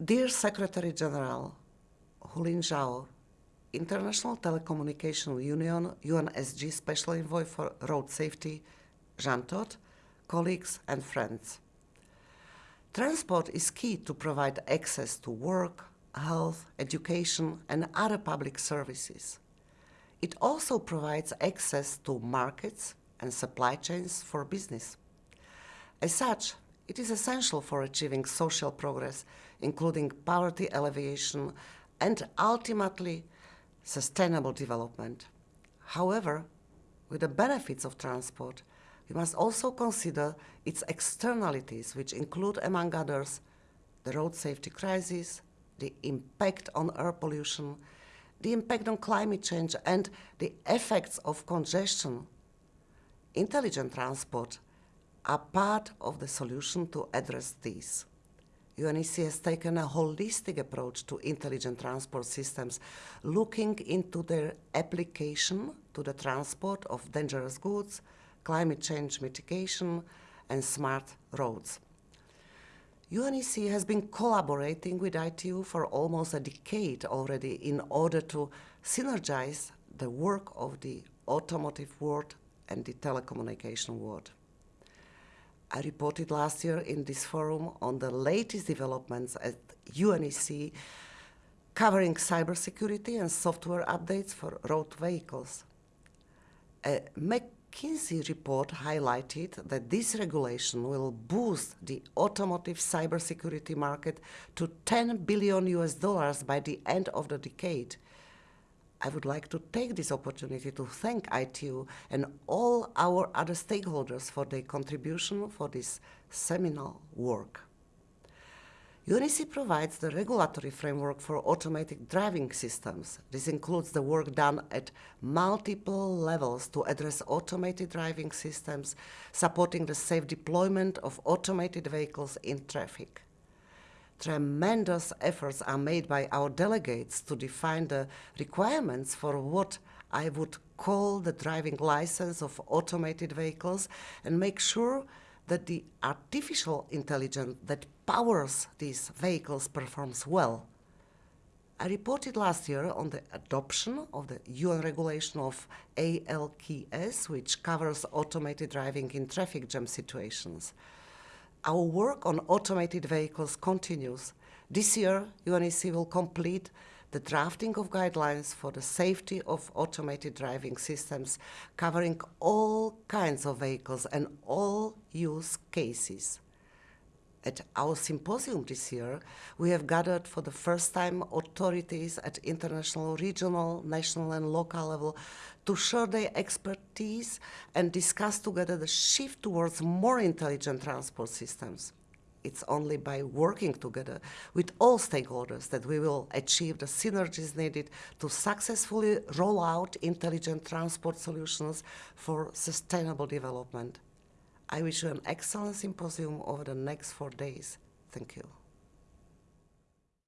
Dear Secretary General Houlin Zhao, International Telecommunication Union UNSG Special Envoy for Road Safety, Jean Todt, colleagues and friends. Transport is key to provide access to work, health, education and other public services. It also provides access to markets and supply chains for business. As such, it is essential for achieving social progress, including poverty alleviation and ultimately sustainable development. However, with the benefits of transport, we must also consider its externalities, which include, among others, the road safety crisis, the impact on air pollution, the impact on climate change, and the effects of congestion. Intelligent transport are part of the solution to address these. UNECE has taken a holistic approach to intelligent transport systems, looking into their application to the transport of dangerous goods, climate change mitigation, and smart roads. UNECE has been collaborating with ITU for almost a decade already in order to synergize the work of the automotive world and the telecommunication world. I reported last year in this forum on the latest developments at UNECE covering cybersecurity and software updates for road vehicles. A McKinsey report highlighted that this regulation will boost the automotive cybersecurity market to 10 billion US dollars by the end of the decade, I would like to take this opportunity to thank ITU and all our other stakeholders for their contribution for this seminal work. UNECE provides the regulatory framework for automatic driving systems. This includes the work done at multiple levels to address automated driving systems, supporting the safe deployment of automated vehicles in traffic tremendous efforts are made by our delegates to define the requirements for what I would call the driving license of automated vehicles and make sure that the artificial intelligence that powers these vehicles performs well. I reported last year on the adoption of the UN regulation of ALKS, which covers automated driving in traffic jam situations. Our work on automated vehicles continues. This year, UNECE will complete the drafting of guidelines for the safety of automated driving systems covering all kinds of vehicles and all use cases. At our symposium this year, we have gathered for the first time authorities at international, regional, national and local level to share their expertise and discuss together the shift towards more intelligent transport systems. It's only by working together with all stakeholders that we will achieve the synergies needed to successfully roll out intelligent transport solutions for sustainable development. I wish you an excellent symposium over the next four days. Thank you.